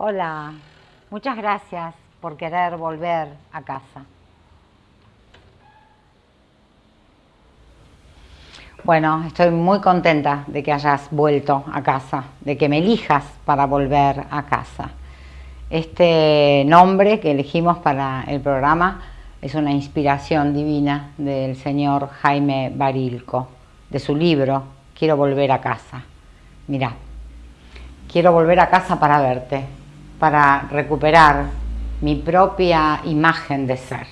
Hola, muchas gracias por querer volver a casa. Bueno, estoy muy contenta de que hayas vuelto a casa, de que me elijas para volver a casa. Este nombre que elegimos para el programa es una inspiración divina del señor Jaime Barilco, de su libro Quiero volver a casa. Mira, quiero volver a casa para verte, para recuperar mi propia imagen de ser.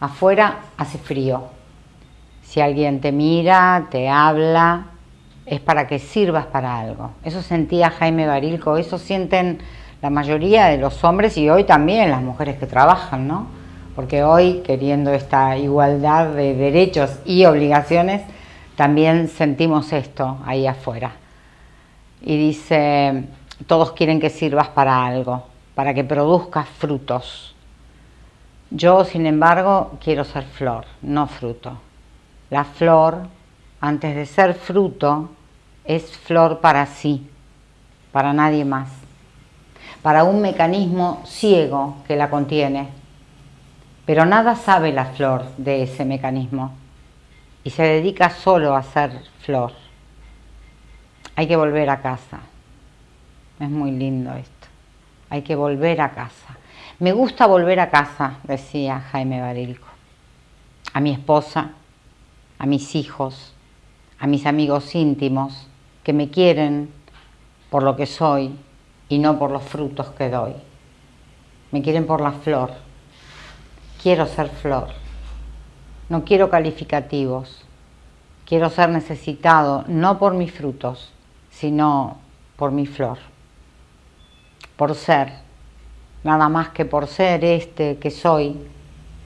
Afuera hace frío. Si alguien te mira, te habla, es para que sirvas para algo. Eso sentía Jaime Barilco, eso sienten la mayoría de los hombres y hoy también las mujeres que trabajan, ¿no? Porque hoy, queriendo esta igualdad de derechos y obligaciones, también sentimos esto ahí afuera. Y dice, todos quieren que sirvas para algo, para que produzcas frutos. Yo, sin embargo, quiero ser flor, no fruto. La flor, antes de ser fruto, es flor para sí, para nadie más, para un mecanismo ciego que la contiene. Pero nada sabe la flor de ese mecanismo y se dedica solo a ser flor. Hay que volver a casa. Es muy lindo esto. Hay que volver a casa. Me gusta volver a casa, decía Jaime Barilco. A mi esposa, a mis hijos, a mis amigos íntimos que me quieren por lo que soy y no por los frutos que doy. Me quieren por la flor. Quiero ser flor. No quiero calificativos. Quiero ser necesitado no por mis frutos, sino por mi flor por ser, nada más que por ser este que soy,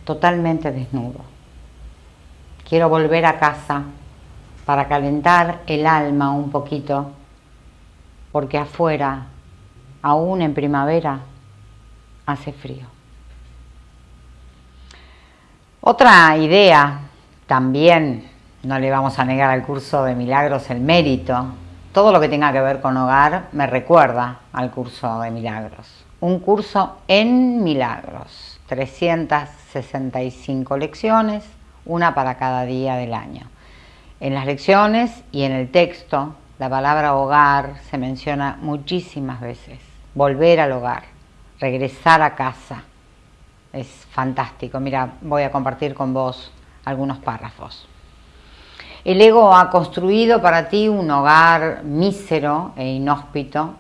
totalmente desnudo. Quiero volver a casa para calentar el alma un poquito, porque afuera, aún en primavera, hace frío. Otra idea, también no le vamos a negar al curso de milagros el mérito, todo lo que tenga que ver con hogar me recuerda al curso de milagros. Un curso en milagros, 365 lecciones, una para cada día del año. En las lecciones y en el texto, la palabra hogar se menciona muchísimas veces. Volver al hogar, regresar a casa. Es fantástico. Mira, voy a compartir con vos algunos párrafos. El ego ha construido para ti un hogar mísero e inhóspito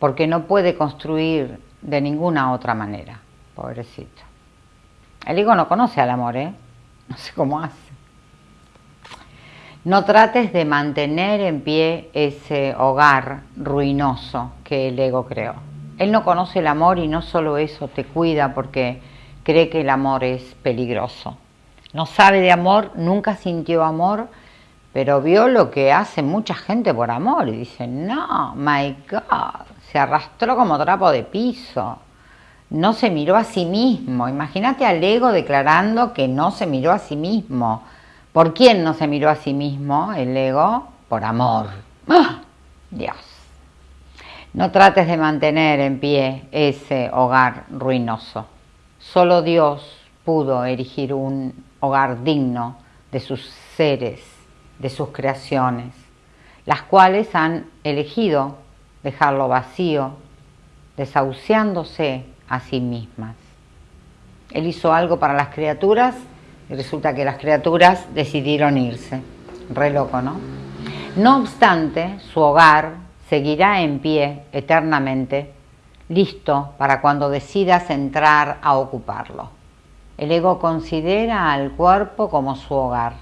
porque no puede construir de ninguna otra manera, pobrecito. El ego no conoce al amor, ¿eh? No sé cómo hace. No trates de mantener en pie ese hogar ruinoso que el ego creó. Él no conoce el amor y no solo eso, te cuida porque cree que el amor es peligroso no sabe de amor, nunca sintió amor, pero vio lo que hace mucha gente por amor y dice, no, my God, se arrastró como trapo de piso, no se miró a sí mismo. Imagínate al ego declarando que no se miró a sí mismo. ¿Por quién no se miró a sí mismo el ego? Por amor. ¡Ah! Dios. No trates de mantener en pie ese hogar ruinoso. Solo Dios pudo erigir un hogar digno de sus seres, de sus creaciones, las cuales han elegido dejarlo vacío, desahuciándose a sí mismas. Él hizo algo para las criaturas y resulta que las criaturas decidieron irse. Re loco, ¿no? No obstante, su hogar seguirá en pie eternamente, listo para cuando decidas entrar a ocuparlo. El ego considera al cuerpo como su hogar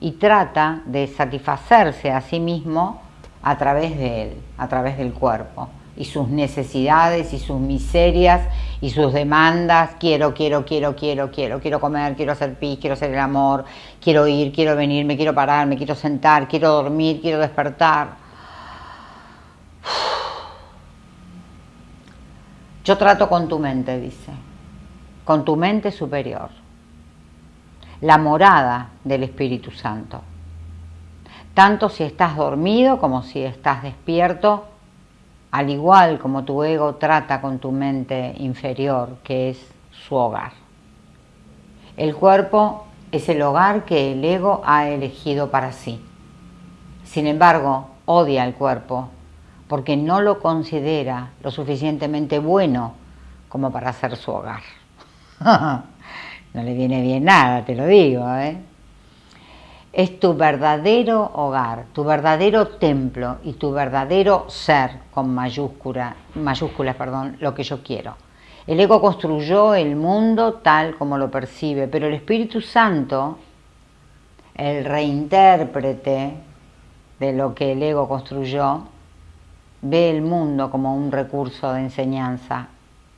y trata de satisfacerse a sí mismo a través de él, a través del cuerpo y sus necesidades y sus miserias y sus demandas, quiero, quiero, quiero, quiero, quiero, quiero comer, quiero hacer pis, quiero hacer el amor, quiero ir, quiero venir, me quiero parar, me quiero sentar, quiero dormir, quiero despertar. Yo trato con tu mente, dice con tu mente superior, la morada del Espíritu Santo. Tanto si estás dormido como si estás despierto, al igual como tu ego trata con tu mente inferior, que es su hogar. El cuerpo es el hogar que el ego ha elegido para sí. Sin embargo, odia al cuerpo porque no lo considera lo suficientemente bueno como para ser su hogar. no le viene bien nada, te lo digo. ¿eh? Es tu verdadero hogar, tu verdadero templo y tu verdadero ser, con mayúscula, mayúsculas, perdón, lo que yo quiero. El ego construyó el mundo tal como lo percibe, pero el Espíritu Santo, el reintérprete de lo que el ego construyó, ve el mundo como un recurso de enseñanza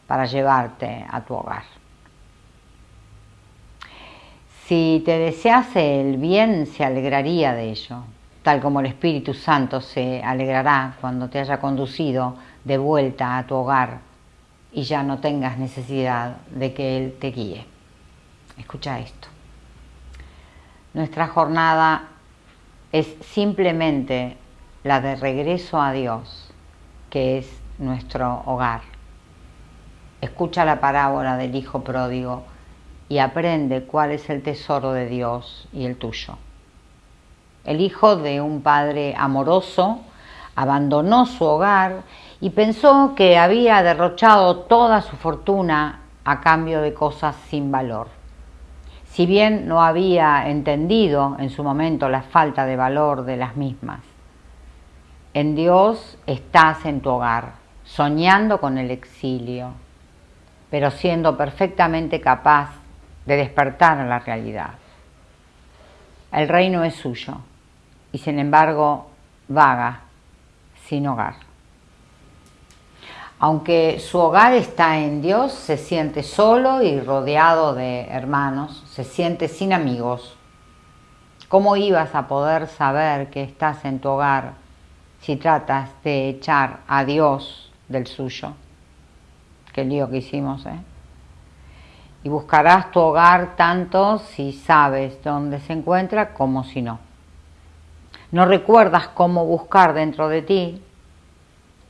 para llevarte a tu hogar. Si te desease el bien, se alegraría de ello, tal como el Espíritu Santo se alegrará cuando te haya conducido de vuelta a tu hogar y ya no tengas necesidad de que Él te guíe. Escucha esto. Nuestra jornada es simplemente la de regreso a Dios, que es nuestro hogar. Escucha la parábola del Hijo Pródigo y aprende cuál es el tesoro de Dios y el tuyo. El hijo de un padre amoroso abandonó su hogar y pensó que había derrochado toda su fortuna a cambio de cosas sin valor. Si bien no había entendido en su momento la falta de valor de las mismas. En Dios estás en tu hogar, soñando con el exilio, pero siendo perfectamente capaz de despertar a la realidad. El reino es suyo y sin embargo vaga sin hogar. Aunque su hogar está en Dios, se siente solo y rodeado de hermanos, se siente sin amigos. ¿Cómo ibas a poder saber que estás en tu hogar si tratas de echar a Dios del suyo? Qué lío que hicimos, ¿eh? Y buscarás tu hogar tanto si sabes dónde se encuentra como si no. No recuerdas cómo buscar dentro de ti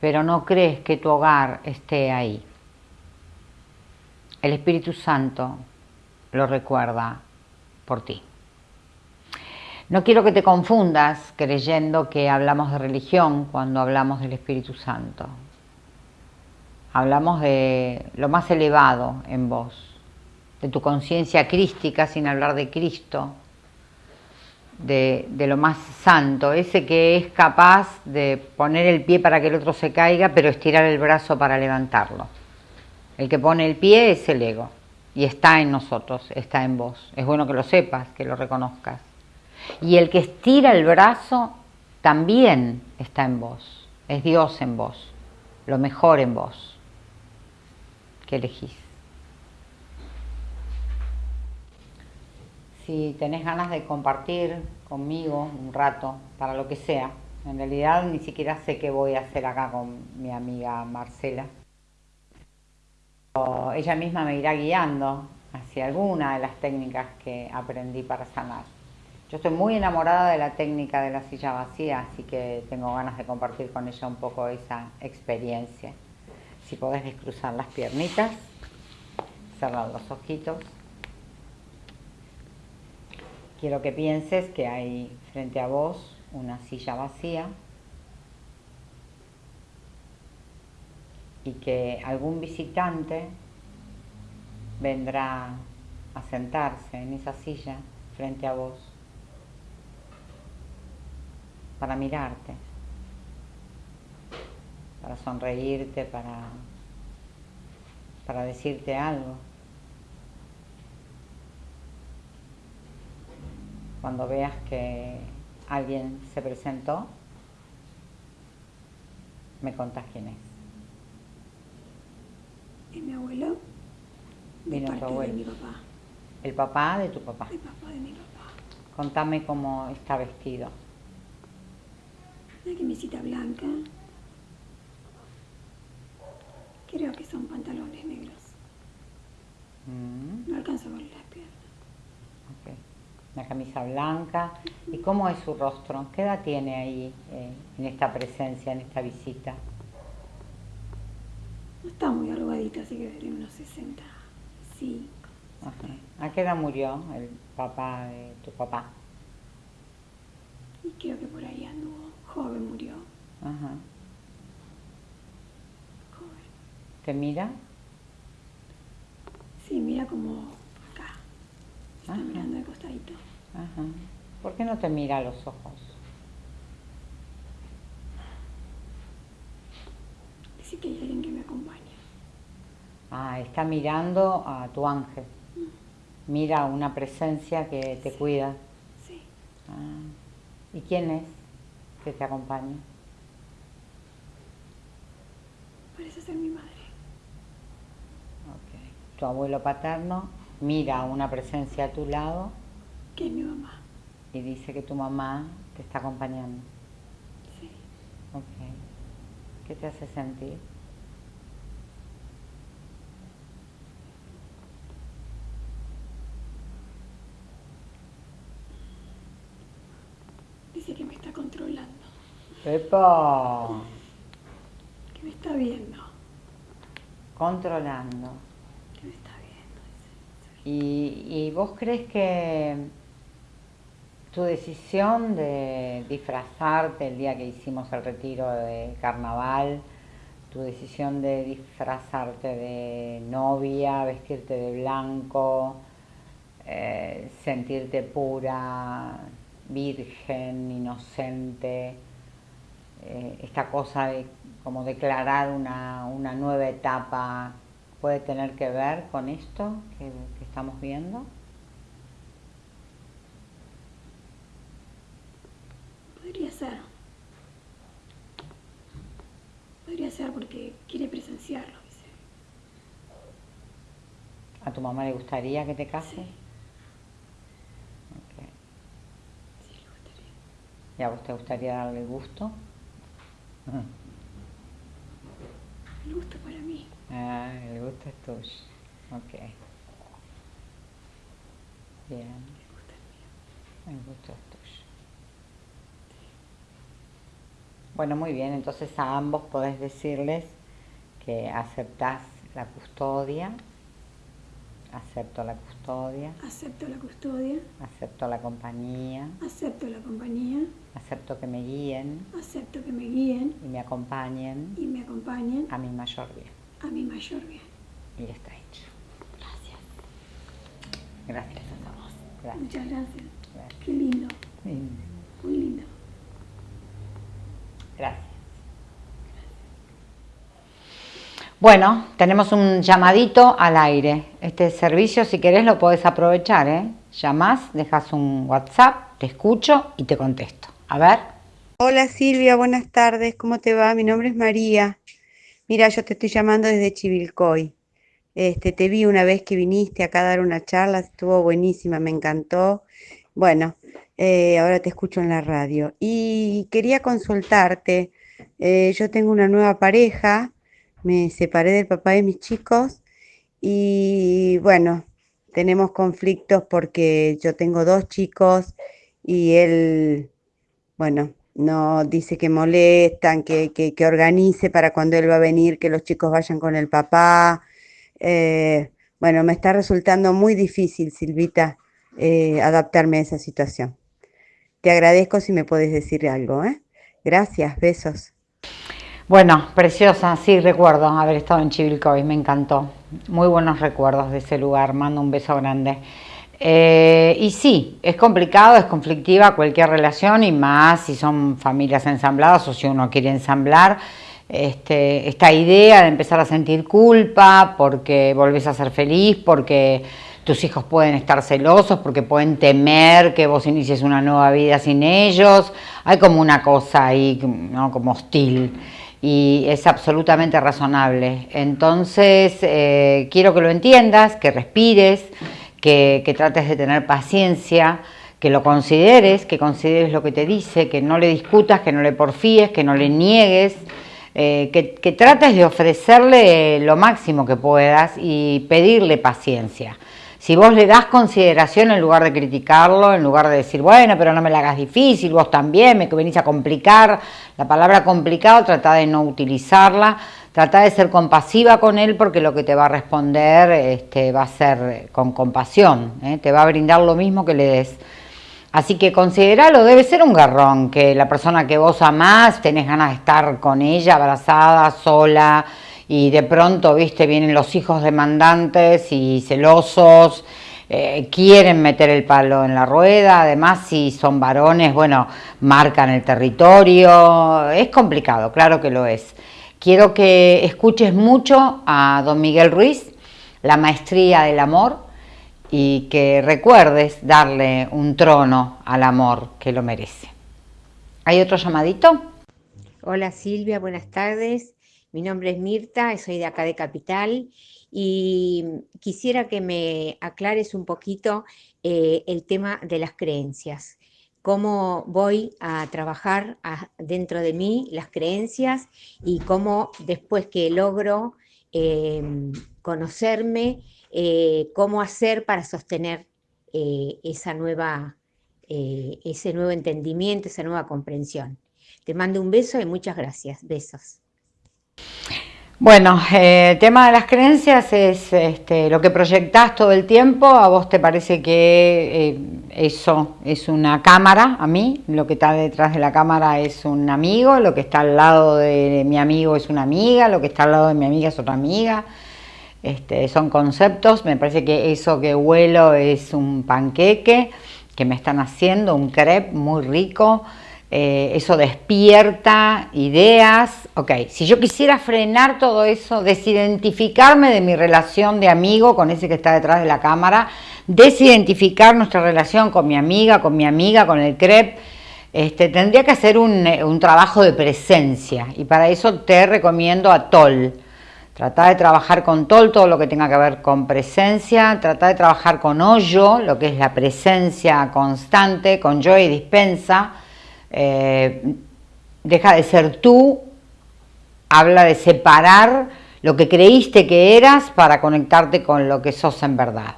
pero no crees que tu hogar esté ahí. El Espíritu Santo lo recuerda por ti. No quiero que te confundas creyendo que hablamos de religión cuando hablamos del Espíritu Santo. Hablamos de lo más elevado en vos, de tu conciencia crística sin hablar de Cristo, de, lo más santo, ese que es capaz de poner el pie para que el otro se caiga, pero estirar el brazo para levantarlo. El que pone el pie es el ego y está en nosotros, está en vos. Es bueno que lo sepas, que lo reconozcas. Y el que estira el brazo también está en vos, es Dios en vos, lo mejor en vos que elegís. Si tenés ganas de compartir conmigo un rato, para lo que sea. En realidad ni siquiera sé qué voy a hacer acá con mi amiga Marcela. ella misma me irá guiando hacia alguna de las técnicas que aprendí para sanar. Yo estoy muy enamorada de la técnica de la silla vacía, así que tengo ganas de compartir con ella un poco esa experiencia. Si podés descruzar las piernitas, cerrar los ojitos. Quiero que pienses que hay frente a vos una silla vacía y que algún visitante vendrá a sentarse en esa silla frente a vos para mirarte, para sonreírte, para, para decirte algo. Cuando veas que alguien se presentó, me contás quién es. ¿Es mi abuelo? Vino tu abuelo. De mi papá. ¿El papá de tu papá? El papá de mi papá. Contame cómo está vestido. Una camisita blanca. Creo que son pantalones negros. Mm. No alcanzo a ver las piernas. Okay una camisa blanca. ¿Y cómo es su rostro? ¿Qué edad tiene ahí eh, en esta presencia, en esta visita? No está muy arrugadita, así que de unos 65. Ajá. ¿A qué edad murió el papá de tu papá? Y creo que por ahí anduvo. Joven murió. Ajá. Joven. ¿Te mira? Sí, mira como. Está Ajá. mirando de costadito. Ajá. ¿Por qué no te mira a los ojos? Dice que hay alguien que me acompaña. Ah, está mirando a tu ángel. Mira a una presencia que te cuida. Sí. Ah. ¿Y quién es que te acompaña? Parece ser mi madre. Ok. Tu abuelo paterno mira una presencia a tu lado Que es mi mamá. y dice que tu mamá te está acompañando. Sí. Ok. ¿Qué te hace sentir? Dice que me está controlando. ¡Epa! Que me está viendo. Controlando. Que me está viendo. dice. ¿Y, y vos crees que tu decisión de disfrazarte el día que hicimos el retiro de carnaval, tu decisión de disfrazarte de novia, vestirte de blanco, eh, sentirte pura, virgen, inocente, eh, esta cosa de como declarar una, una nueva etapa, puede tener que ver con esto que, que estamos viendo? Podría ser. Podría ser porque quiere presenciarlo, dice. ¿A tu mamá le gustaría que te cases? Sí, Ok. sí le gustaría. ¿Y a vos te gustaría darle gusto? El gusto para mí. Ah, el gusto es tuyo. Ok. Bien, El gusto es mío. el gusto es tuyo. Bueno, muy bien, entonces a ambos podés decirles que aceptás la custodia, acepto la custodia, Acepto la custodia. acepto la compañía, Acepto la compañía. acepto que me guíen Acepto que me guíen y me acompañen y me acompañen a mi mayor bien. A mi mayor bien. Y ya está hecho. Gracias. Gracias a todos. Gracias. Muchas gracias. Gracias. Qué lindo. Bien. Muy lindo. Gracias. Bueno, tenemos un llamadito al aire. Este servicio, si querés, lo podés aprovechar, ¿eh? Llamás, dejas un WhatsApp, te escucho y te contesto. A ver. Hola Silvia, buenas tardes, ¿cómo te va? Mi nombre es María. Mira, yo te estoy llamando desde Chivilcoy. Este, te vi una vez que viniste acá a dar una charla, estuvo buenísima, me encantó. Bueno, eh, ahora te escucho en la radio. Y quería consultarte, eh, yo tengo una nueva pareja, me separé del papá de mis chicos y bueno, tenemos conflictos porque yo tengo dos chicos y él, bueno, no dice que molestan, que, que, que organice para cuando él va a venir, que los chicos vayan con el papá. Eh, bueno, me está resultando muy difícil, Silvita, eh, adaptarme a esa situación. Te agradezco si me puedes decir algo, ¿eh? Gracias, besos. Bueno, preciosa, sí, recuerdo haber estado en Chivilcoy, me encantó. Muy buenos recuerdos de ese lugar, mando un beso grande. Eh, y sí, es complicado, es conflictiva cualquier relación y más si son familias ensambladas o si uno quiere ensamblar. Este, esta idea de empezar a sentir culpa porque volvés a ser feliz, porque tus hijos pueden estar celosos, porque pueden temer que vos inicies una nueva vida sin ellos. Hay como una cosa ahí, ¿no? como hostil y es absolutamente razonable. Entonces, eh, quiero que lo entiendas, que respires, que, trates de tener paciencia, que lo consideres, que consideres lo que te dice, que no le discutas, que no le porfíes, que no le niegues, eh, que, que trates de ofrecerle lo máximo que puedas y pedirle paciencia. Si vos le das consideración en lugar de criticarlo, en lugar de decir, bueno, pero no me la hagas difícil, vos también, me venís a complicar, la palabra complicado trata de no utilizarla, trata de ser compasiva con él porque lo que te va a responder este, va a ser con compasión, ¿eh? te va a brindar lo mismo que le des. Así que consideralo, debe ser un garrón, que la persona que vos amás, tenés ganas de estar con ella, abrazada, sola, y de pronto, viste, vienen los hijos demandantes y celosos, eh, quieren meter el palo en la rueda, además si son varones, bueno, marcan el territorio, es complicado, claro que lo es. Quiero que escuches mucho a don Miguel Ruiz, la maestría del amor, y que recuerdes darle un trono al amor que lo merece. ¿Hay otro llamadito? Hola Silvia, buenas tardes. Mi nombre es Mirta, soy de acá de Capital y quisiera que me aclares un poquito eh, el tema de las creencias. Cómo voy a trabajar dentro de mí las creencias y cómo después que logro em, conocerme, eh, cómo hacer para sostener eh, esa nueva, ese nuevo entendimiento, esa nueva comprensión. Te mando un beso y muchas gracias. Besos. Bueno, eh, el tema de las creencias es este, lo que proyectás todo el tiempo, a vos te parece que eh, eso es una cámara, a mí, lo que está detrás de la cámara es un amigo, lo que está al lado de mi amigo es una amiga, lo que está al lado de mi amiga es otra amiga, este, son conceptos, me parece que eso que huelo es un panqueque que me están haciendo, un crepe muy rico, eh, eso despierta ideas, ok, si yo quisiera frenar todo eso, desidentificarme de mi relación de amigo con ese que está detrás de la cámara, desidentificar nuestra relación con mi amiga, con mi amiga, con el CREP, este, tendría que hacer un, un trabajo de presencia. Y para eso te recomiendo a TOL, Trata de trabajar con TOL, todo lo que tenga que ver con presencia, trata de trabajar con hoyo, lo que es la presencia constante, con yo y dispensa, eh, deja de ser tú, habla de separar lo que creíste que eras para conectarte con lo que sos en verdad.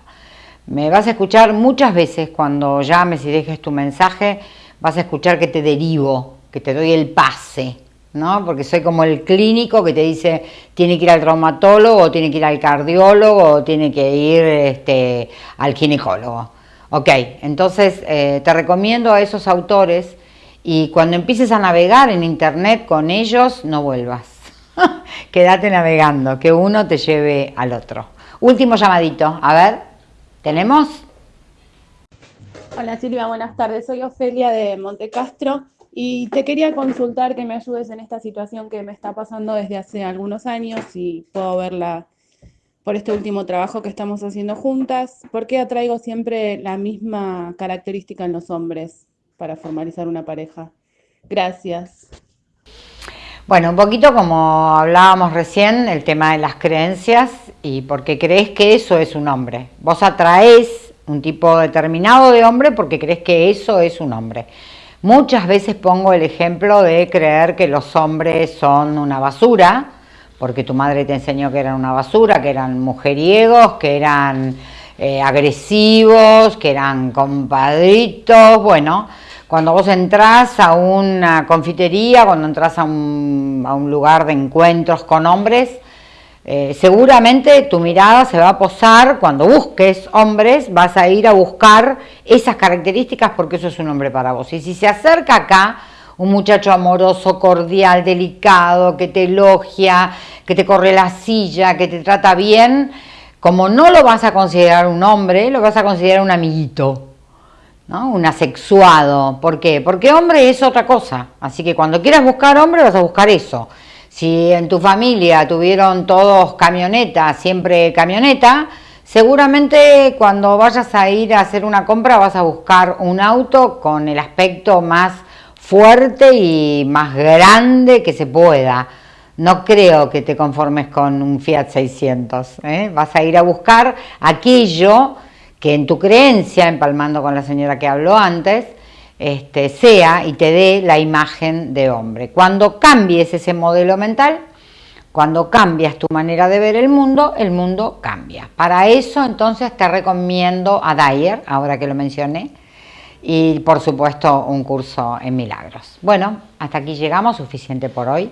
Me vas a escuchar muchas veces cuando llames y dejes tu mensaje, vas a escuchar que te derivo, que te doy el pase, ¿no? Porque soy como el clínico que te dice tiene que ir al traumatólogo, tiene que ir al cardiólogo, tiene que ir este, al ginecólogo. Ok, entonces eh, te recomiendo a esos autores y cuando empieces a navegar en internet con ellos, no vuelvas. Quédate navegando, que uno te lleve al otro. Último llamadito, a ver, ¿tenemos? Hola Silvia, buenas tardes. Soy Ofelia de Montecastro y te quería consultar que me ayudes en esta situación que me está pasando desde hace algunos años y puedo verla por este último trabajo que estamos haciendo juntas. ¿Por qué atraigo siempre la misma característica en los hombres? Para formalizar una pareja. Gracias. Bueno, un poquito como hablábamos recién, el tema de las creencias y porque crees que eso es un hombre. Vos atraes un tipo determinado de hombre porque crees que eso es un hombre. Muchas veces pongo el ejemplo de creer que los hombres son una basura, porque tu madre te enseñó que eran una basura, que eran mujeriegos, que eran eh, agresivos, que eran compadritos, bueno, cuando vos entrás a una confitería, cuando entras a un, lugar de encuentros con hombres, eh, seguramente tu mirada se va a posar, cuando busques hombres, vas a ir a buscar esas características porque eso es un hombre para vos. Y si se acerca acá un muchacho amoroso, cordial, delicado, que te elogia, que te corre la silla, que te trata bien, como no lo vas a considerar un hombre, lo vas a considerar un amiguito. ¿No? un asexuado. ¿Por qué? Porque hombre es otra cosa. Así que cuando quieras buscar hombre vas a buscar eso. Si en tu familia tuvieron todos camioneta, siempre camioneta, seguramente cuando vayas a ir a hacer una compra vas a buscar un auto con el aspecto más fuerte y más grande que se pueda. No creo que te conformes con un Fiat 600. ¿eh? Vas a ir a buscar aquello que en tu creencia, empalmando con la señora que habló antes, este, sea y te dé la imagen de hombre. Cuando cambies ese modelo mental, Cuando cambias tu manera de ver el mundo, el mundo cambia. Para eso entonces te recomiendo a Dyer, ahora que lo mencioné, y por supuesto un curso en milagros. Bueno, hasta aquí llegamos, suficiente por hoy.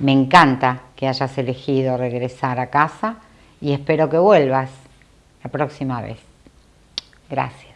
Me encanta que hayas elegido regresar a casa y espero que vuelvas la próxima vez. Gracias.